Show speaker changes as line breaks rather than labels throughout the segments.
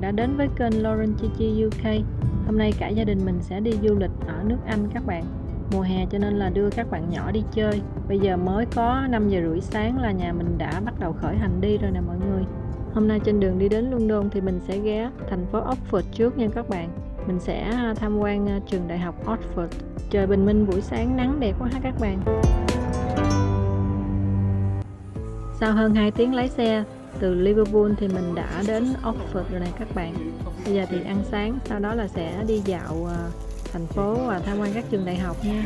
bạn đã đến với kênh Lauren Chichi UK Hôm nay cả gia đình mình sẽ đi du lịch ở nước Anh các bạn. Mùa hè cho nên là đưa các bạn nhỏ đi chơi. Bây giờ mới có 5 giờ rưỡi sáng là nhà mình đã bắt đầu khởi hành đi rồi nè mọi người. Hôm nay trên đường đi đến London thì mình sẽ ghé thành phố Oxford trước nha các bạn. Mình sẽ à, tham quan à, trường đại học Oxford. Trời bình minh, buổi sáng nắng đẹp quá ha các bạn. Sau hơn 2 tiếng lái xe từ Liverpool thì mình đã đến Oxford rồi này các bạn. Bây giờ thì ăn sáng, sau đó là sẽ đi dạo ờ, thành phố và tham quan các trường đại học nha.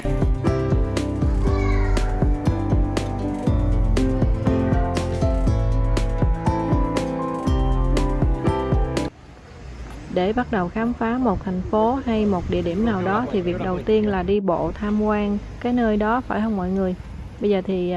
Để bắt đầu khám phá một thành phố hay một địa điểm nào đó thì việc đầu tiên là đi bộ tham quan cái nơi đó, phải không mọi người? Bây giờ thì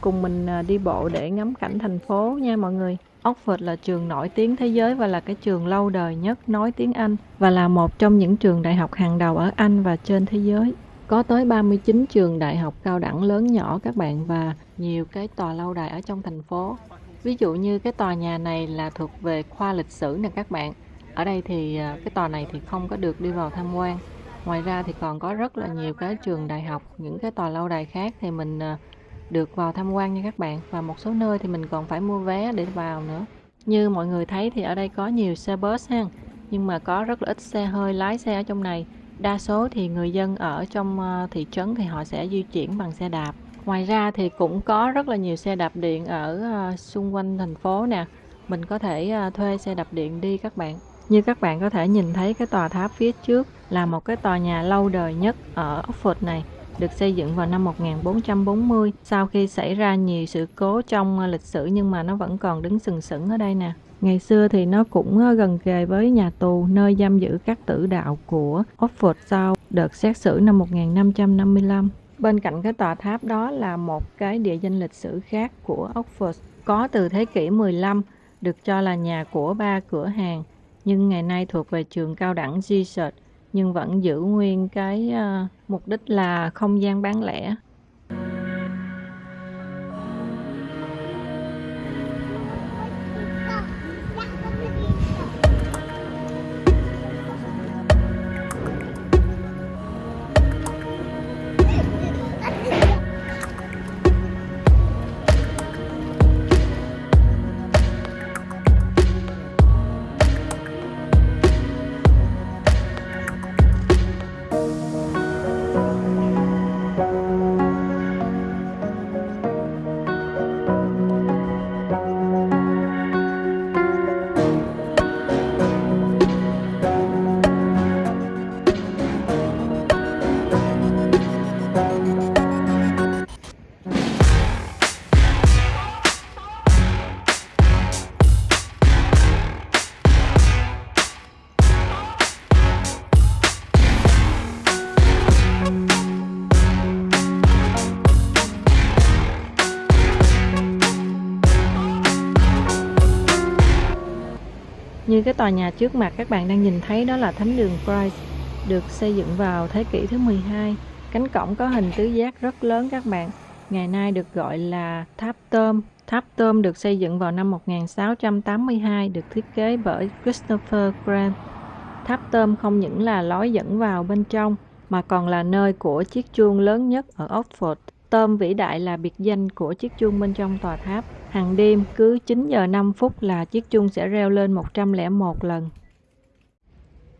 cùng mình à, đi bộ để ngắm cảnh thành phố nha mọi người. Oxford là trường nổi tiếng thế giới và là cái trường lâu đời nhất nói tiếng Anh và là một trong những trường đại học hàng đầu ở Anh và trên thế giới. Có tới 39 trường đại học cao đẳng lớn nhỏ các bạn và nhiều cái tòa lâu đài ở trong thành phố. Ví dụ như cái tòa nhà này là thuộc về khoa lịch sử nè các bạn. Ở đây thì à, cái tòa này thì không có được đi vào tham quan. Ngoài ra thì còn có rất là nhiều cái trường đại học, những cái tòa lâu đài khác thì mình à, được vào tham quan nha các bạn. Và một số nơi thì mình còn phải mua vé để vào nữa. Như mọi người thấy thì ở đây có nhiều xe bus ha. Nhưng mà có rất là ít xe hơi lái xe ở trong này. Đa số thì người dân ở trong ờ, thị trấn thì họ sẽ di chuyển bằng xe đạp. Ngoài ra thì cũng có rất là nhiều xe đạp điện ở ờ, xung quanh thành phố nè. Mình có thể ờ, thuê xe đạp điện đi các bạn. Như các bạn có thể nhìn thấy cái tòa tháp phía trước là một cái tòa nhà lâu đời nhất ở Oxford này được xây dựng vào năm 1440 sau khi xảy ra nhiều sự cố trong ờ, lịch sử nhưng mà nó vẫn còn đứng sừng sững ở đây nè. Ngày xưa thì nó cũng ờ, gần kề với nhà tù, nơi giam giữ các tử đạo của Oxford sau đợt xét xử năm 1555. Bên cạnh cái tòa tháp đó là một cái địa danh lịch sử khác của Oxford, có từ thế kỷ 15 được cho là nhà của ba cửa hàng, nhưng ngày nay thuộc về trường cao đẳng Jesuit nhưng vẫn giữ nguyên cái ờ, mục đích là không gian bán lẻ. Cái tòa nhà trước mặt các bạn đang nhìn thấy đó là thánh đường Christ, được xây dựng vào thế kỷ thứ 12. Cánh cổng có hình tứ giác rất lớn các bạn. Ngày nay được gọi là tháp tôm. Tháp tôm được xây dựng vào năm 1682, được thiết kế bởi Christopher Graham. Tháp tôm không những là lối dẫn vào bên trong, mà còn là nơi của chiếc chuông lớn nhất ở Oxford. Tôm vĩ đại là biệt danh của chiếc chuông bên trong tòa tháp. Hàng đêm cứ 9 giờ 5 phút là chiếc chuông sẽ reo lên 101 lần.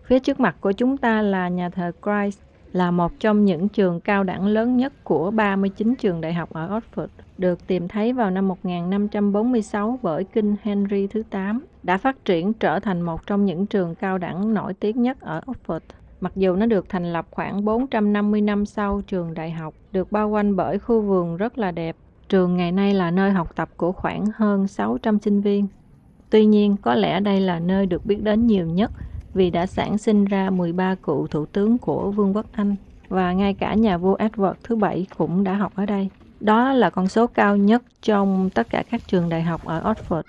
Phía trước mặt của chúng ta là nhà thờ Christ, là một trong những trường cao đẳng lớn nhất của 39 trường đại học ở Oxford, được tìm thấy vào năm 1546 bởi kinh Henry thứ 8, đã phát triển trở thành một trong những trường cao đẳng nổi tiếng nhất ở Oxford. Mặc dù nó được thành lập khoảng 450 năm sau trường đại học, được bao quanh bởi khu vườn rất là đẹp Trường ngày nay là nơi học tập của khoảng hơn 600 sinh viên. Tuy nhiên, có lẽ đây là nơi được biết đến nhiều nhất vì đã sản sinh ra 13 cựu thủ tướng của Vương quốc Anh và ngay cả nhà vua Edward thứ bảy cũng đã học ở đây. Đó là con số cao nhất trong tất cả các trường đại học ở Oxford.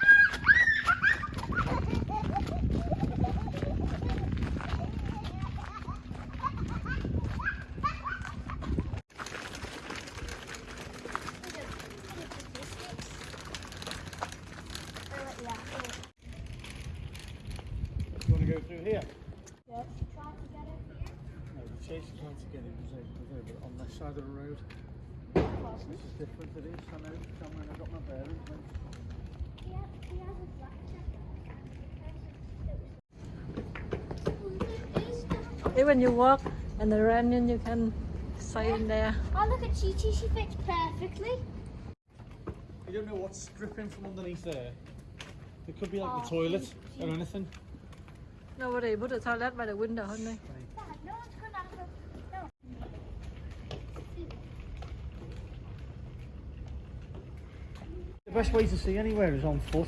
No, the chase tried to get it was over there, but on this side of the road. This is different, it is. I know. Come when I got my bearings. then.
He has, he has a black jacket.
Even you walk and the rain you can stay in there.
Oh, look at Chi Chi. She fits perfectly.
You don't know what's dripping from underneath there. It could be like
Oh,
the toilet
gee,
or
gee.
anything.
Nobody put the toilet by the window, honey.
Dad, no
The best way to see anywhere is on foot.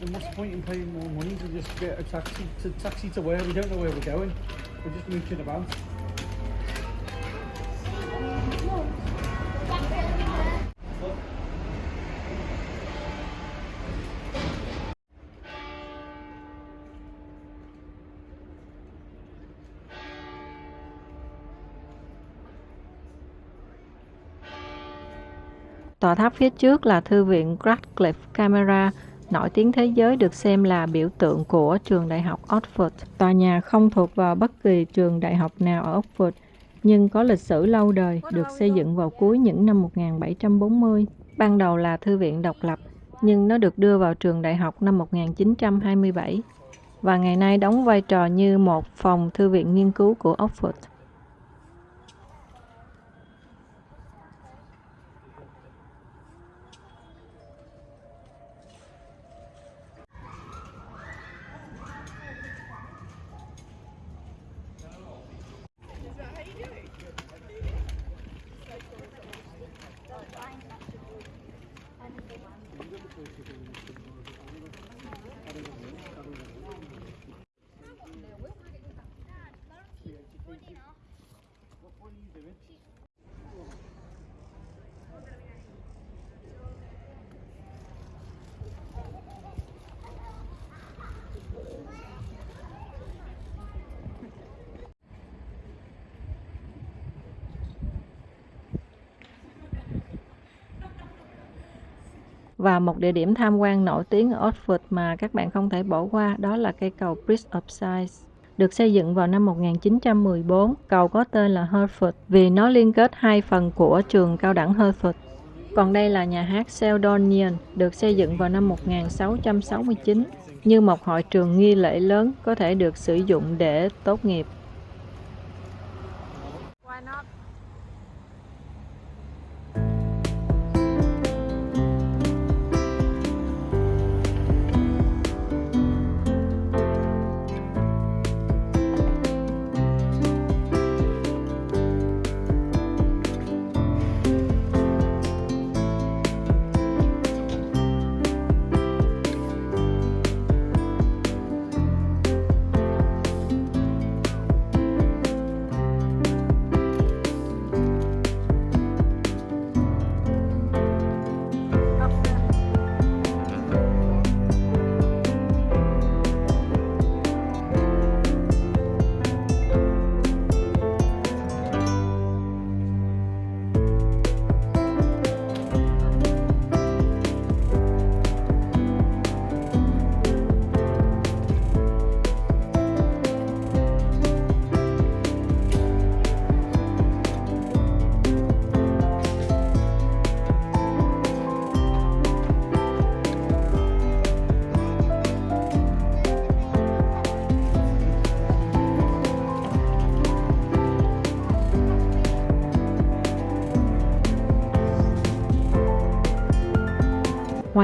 And what's the point in paying more money to just get a taxi to taxi to where we don't know where we're going? We're just mooching about.
Tòa tháp phía trước là thư viện Radcliffe Camera, nổi tiếng thế giới được xem là biểu tượng của trường đại học Oxford. Tòa nhà không thuộc vào bất kỳ trường đại học nào ở Oxford, nhưng có lịch sử lâu đời, được xây dựng vào cuối những năm 1740. Ban đầu là thư viện độc lập, nhưng nó được đưa vào trường đại học năm 1927 và ngày nay đóng vai trò như một phòng thư viện nghiên cứu của Oxford. Và một địa điểm tham quan nổi tiếng ở Oxford mà các bạn không thể bỏ qua đó là cây cầu Bridge of Sighs. Được xây dựng vào năm 1914, cầu có tên là Hertford vì nó liên kết hai phần của trường cao đẳng Hertford. Còn đây là nhà hát Seldonian, được xây dựng vào năm 1669 như một hội trường nghi lễ lớn có thể được sử dụng để tốt nghiệp.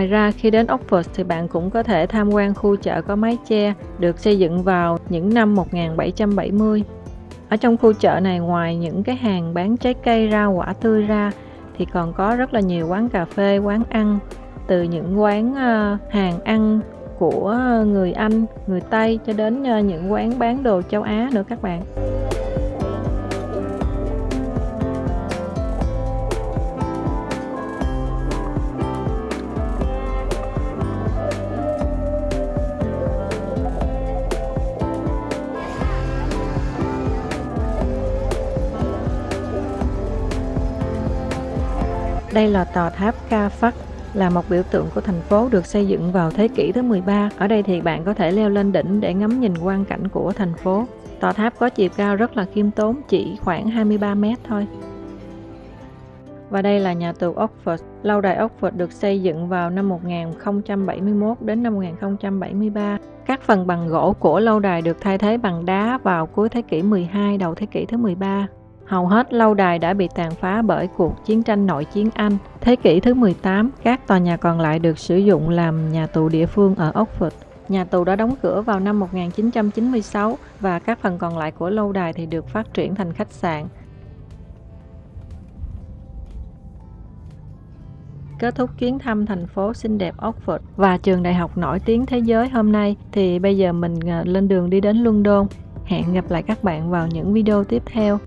Ngoài ra, khi đến Oxford thì bạn cũng có thể tham quan khu chợ có mái che được xây dựng vào những năm 1770. Ở trong khu chợ này ngoài những cái hàng bán trái cây rau quả tươi ra thì còn có rất là nhiều quán cà phê, quán ăn từ những quán ờ, hàng ăn của người Anh, người Tây cho đến ờ, những quán bán đồ châu Á nữa các bạn. Đây là tòa tháp Ca Phắc, là một biểu tượng của thành phố được xây dựng vào thế kỷ thứ 13. Ở đây thì bạn có thể leo lên đỉnh để ngắm nhìn quang cảnh của thành phố. Tòa tháp có chiều cao rất là khiêm tốn, chỉ khoảng 23 mét thôi. Và đây là nhà tù Oxford. Lâu đài Oxford được xây dựng vào năm 1071 đến năm 1073. Các phần bằng gỗ của lâu đài được thay thế bằng đá vào cuối thế kỷ 12, đầu thế kỷ thứ 13. Hầu hết lâu đài đã bị tàn phá bởi cuộc chiến tranh nội chiến Anh. Thế kỷ thứ 18, các tòa nhà còn lại được sử dụng làm nhà tù địa phương ở Oxford. Nhà tù đã đóng cửa vào năm 1996 và các phần còn lại của lâu đài thì được phát triển thành khách sạn. Kết thúc chuyến thăm thành phố xinh đẹp Oxford và trường đại học nổi tiếng thế giới hôm nay thì bây giờ mình ờ, lên đường đi đến London. Hẹn gặp lại các bạn vào những video tiếp theo.